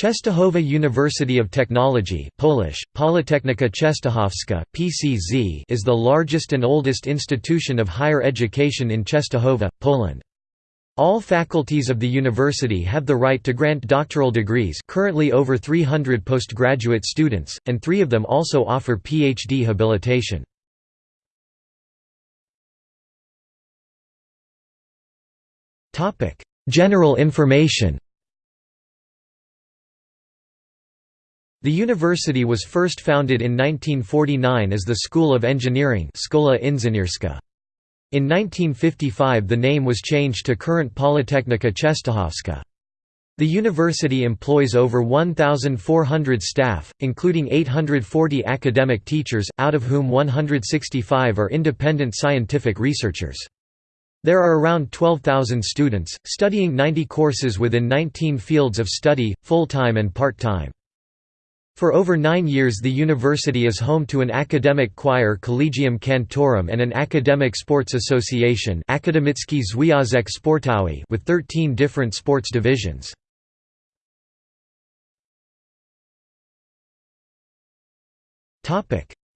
Czestochowa University of Technology Polish, Politechnika Częstochowska, PCZ is the largest and oldest institution of higher education in Czestochowa, Poland. All faculties of the university have the right to grant doctoral degrees currently over 300 postgraduate students, and three of them also offer PhD habilitation. General information The university was first founded in 1949 as the School of Engineering. In 1955 the name was changed to current Politechnika Częstochowska. The university employs over 1,400 staff, including 840 academic teachers, out of whom 165 are independent scientific researchers. There are around 12,000 students, studying 90 courses within 19 fields of study, full-time and part-time. For over nine years the university is home to an academic choir Collegium Cantorum and an academic sports association Akademicki Związek Sportowy with 13 different sports divisions.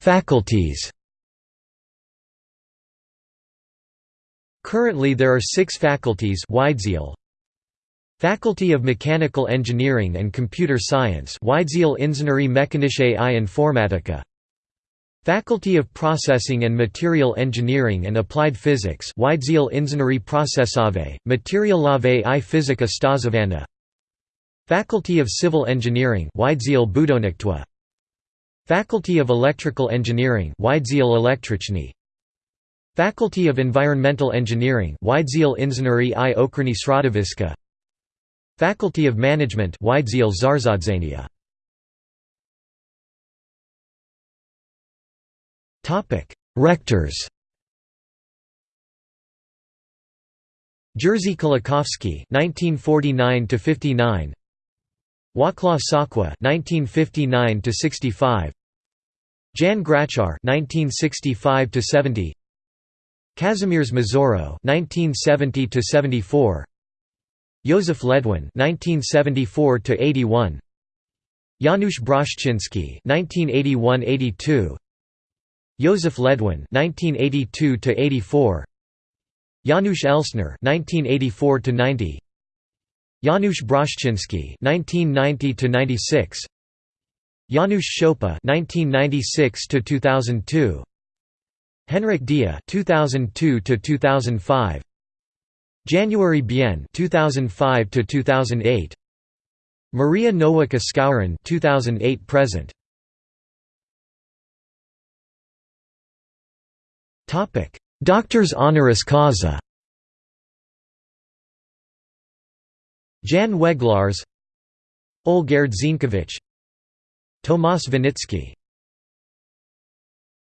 Faculties Currently there are six faculties Faculty of Mechanical Engineering and Computer Science Wydział Inżynierii Mechanicznej i Informatyka Faculty of Processing and Material Engineering and Applied Physics Wydział Inżynierii Procesowej, Materialowej i Fizyka Stosowana Faculty of Civil Engineering Wydział Budownictwa Faculty of Electrical Engineering Wydział Elektryczny Faculty of Environmental Engineering Wydział Inżynierii i Ochrony Środowiska Faculty of Management Rectors. Jerzy Kolakowski (1949 to 59), Wacław Sokła (1959 to 65), Jan Grachar (1965 to 70), Kazimierz Mazuro (1970 to 74), Józef Ledwin (1974–81), Janusz Broszczynski (1981–82), Józef Ledwin (1982–84), Janusz Elstner (1984–90), Janusz Broszczynski (1990–96), Janusz Szopa (1996–2002), Henryk Dyja (2002–2005), Janusz Bien 2005 to 2008 Maria Skowron 2008 present. Topic Doctors honoris causa. Jan Weglarz Olgierd Zienkiewicz Tomasz Winicki